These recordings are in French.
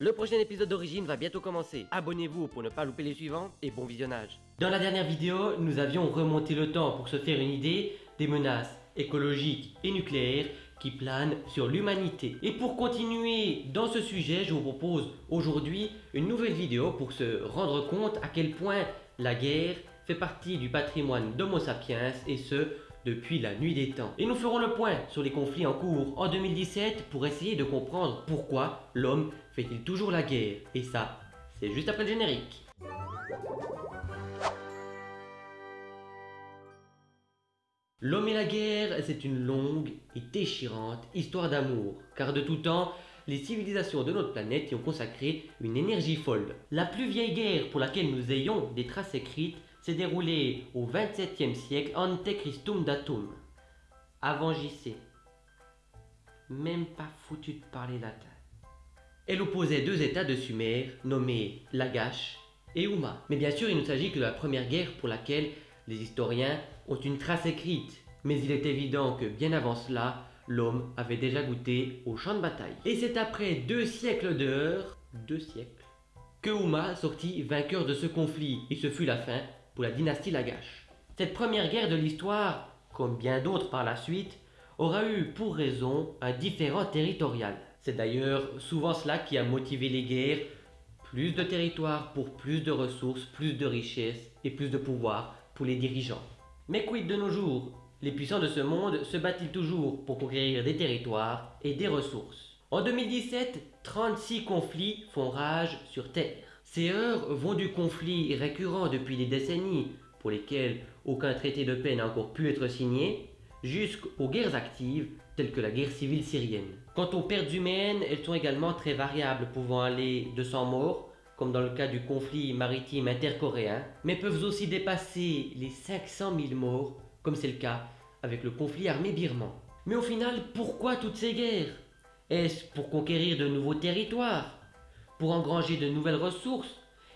Le prochain épisode d'Origine va bientôt commencer. Abonnez-vous pour ne pas louper les suivants et bon visionnage. Dans la dernière vidéo, nous avions remonté le temps pour se faire une idée des menaces écologiques et nucléaires qui planent sur l'humanité. Et pour continuer dans ce sujet, je vous propose aujourd'hui une nouvelle vidéo pour se rendre compte à quel point la guerre fait partie du patrimoine d'Homo sapiens et ce, depuis la nuit des temps. Et nous ferons le point sur les conflits en cours en 2017 pour essayer de comprendre pourquoi l'homme fait-il toujours la guerre. Et ça, c'est juste après le générique. L'homme et la guerre, c'est une longue et déchirante histoire d'amour, car de tout temps, les civilisations de notre planète y ont consacré une énergie folle. La plus vieille guerre pour laquelle nous ayons des traces écrites s'est déroulée au 27e siècle ante Christum datum, avant JC. Même pas foutu de parler latin. Elle opposait deux états de Sumer nommés Lagash et Uma. Mais bien sûr, il ne s'agit que de la première guerre pour laquelle les historiens ont une trace écrite. Mais il est évident que bien avant cela, l'homme avait déjà goûté au champ de bataille. Et c'est après deux siècles d'heures, deux siècles, que Uma sortit vainqueur de ce conflit, et ce fut la fin la dynastie Lagash. Cette première guerre de l'histoire, comme bien d'autres par la suite, aura eu pour raison un différent territorial. C'est d'ailleurs souvent cela qui a motivé les guerres, plus de territoire pour plus de ressources, plus de richesses et plus de pouvoir pour les dirigeants. Mais quid de nos jours? Les puissants de ce monde se battent-ils toujours pour conquérir des territoires et des ressources? En 2017, 36 conflits font rage sur Terre. Ces heures vont du conflit récurrent depuis des décennies, pour lesquels aucun traité de paix n'a encore pu être signé, jusqu'aux guerres actives telles que la guerre civile syrienne. Quant aux pertes humaines, elles sont également très variables, pouvant aller de 100 morts, comme dans le cas du conflit maritime intercoréen, mais peuvent aussi dépasser les 500 000 morts, comme c'est le cas avec le conflit armé birman. Mais au final, pourquoi toutes ces guerres? Est-ce pour conquérir de nouveaux territoires? Pour engranger de nouvelles ressources?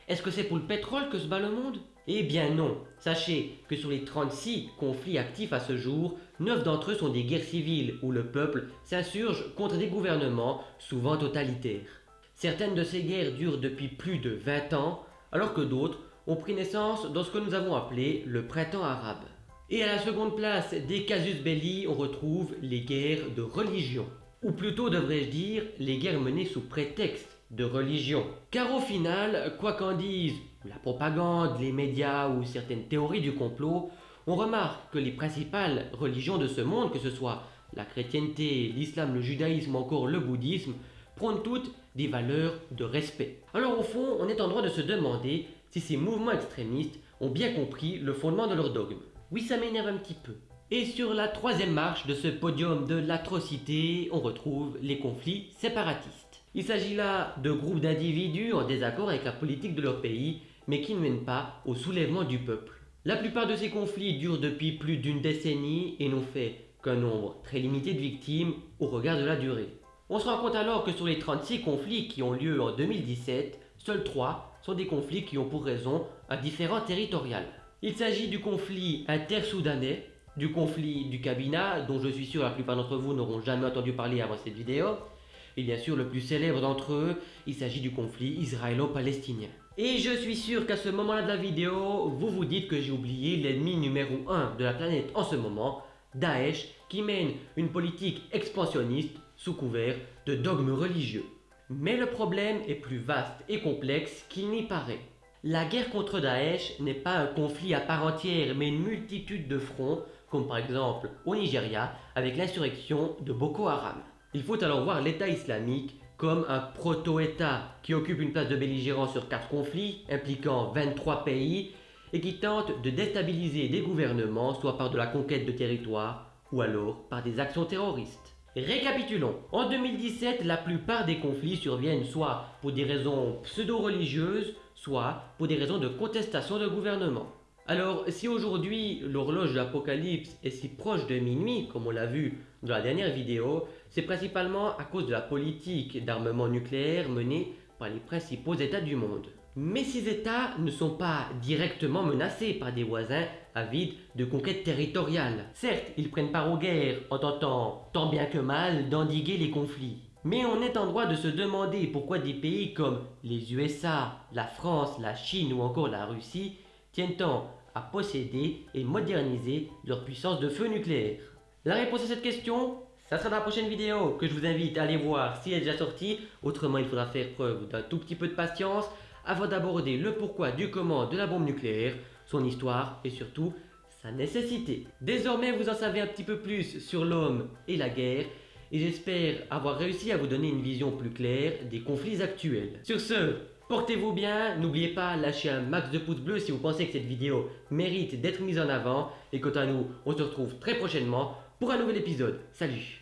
Est-ce que c'est pour le pétrole que se bat le monde? Eh bien non. Sachez que sur les 36 conflits actifs à ce jour, 9 d'entre eux sont des guerres civiles où le peuple s'insurge contre des gouvernements souvent totalitaires. Certaines de ces guerres durent depuis plus de 20 ans, alors que d'autres ont pris naissance dans ce que nous avons appelé le printemps arabe. Et à la seconde place des casus belli, on retrouve les guerres de religion. Ou plutôt devrais-je dire les guerres menées sous prétexte de religion. Car au final, quoi qu'en disent la propagande, les médias ou certaines théories du complot, on remarque que les principales religions de ce monde, que ce soit la chrétienté, l'islam, le judaïsme ou encore le bouddhisme, prônent toutes des valeurs de respect. Alors au fond, on est en droit de se demander si ces mouvements extrémistes ont bien compris le fondement de leur dogme. Oui, ça m'énerve un petit peu. Et sur la troisième marche de ce podium de l'atrocité, on retrouve les conflits séparatistes. Il s'agit là de groupes d'individus en désaccord avec la politique de leur pays, mais qui ne mènent pas au soulèvement du peuple. La plupart de ces conflits durent depuis plus d'une décennie et n'ont fait qu'un nombre très limité de victimes au regard de la durée. On se rend compte alors que sur les 36 conflits qui ont lieu en 2017, seuls 3 sont des conflits qui ont pour raison un différent territorial. Il s'agit du conflit intersoudanais, du conflit du Kabina, dont je suis sûr la plupart d'entre vous n'auront jamais entendu parler avant cette vidéo, et bien sûr, le plus célèbre d'entre eux, il s'agit du conflit israélo-palestinien. Et je suis sûr qu'à ce moment-là de la vidéo, vous vous dites que j'ai oublié l'ennemi numéro 1 de la planète en ce moment, Daesh, qui mène une politique expansionniste sous couvert de dogmes religieux. Mais le problème est plus vaste et complexe qu'il n'y paraît. La guerre contre Daesh n'est pas un conflit à part entière, mais une multitude de fronts, comme par exemple au Nigeria avec l'insurrection de Boko Haram. Il faut alors voir l'État islamique comme un proto-État qui occupe une place de belligérant sur quatre conflits impliquant 23 pays et qui tente de déstabiliser des gouvernements soit par de la conquête de territoire ou alors par des actions terroristes. Récapitulons. En 2017, la plupart des conflits surviennent soit pour des raisons pseudo-religieuses, soit pour des raisons de contestation de gouvernement. Alors, si aujourd'hui l'horloge de l'Apocalypse est si proche de minuit, comme on l'a vu dans la dernière vidéo, c'est principalement à cause de la politique d'armement nucléaire menée par les principaux États du monde. Mais ces États ne sont pas directement menacés par des voisins avides de conquête territoriale. Certes, ils prennent part aux guerres en tentant tant bien que mal d'endiguer les conflits. Mais on est en droit de se demander pourquoi des pays comme les USA, la France, la Chine ou encore la Russie tiennent tant à posséder et moderniser leur puissance de feu nucléaire. La réponse à cette question, ça sera dans la prochaine vidéo que je vous invite à aller voir si elle est déjà sortie. Autrement, il faudra faire preuve d'un tout petit peu de patience avant d'aborder le pourquoi du comment de la bombe nucléaire, son histoire et surtout sa nécessité. Désormais, vous en savez un petit peu plus sur l'homme et la guerre et j'espère avoir réussi à vous donner une vision plus claire des conflits actuels. Sur ce, portez-vous bien, n'oubliez pas lâcher un max de pouces bleus si vous pensez que cette vidéo mérite d'être mise en avant et quant à nous, on se retrouve très prochainement pour un nouvel épisode. Salut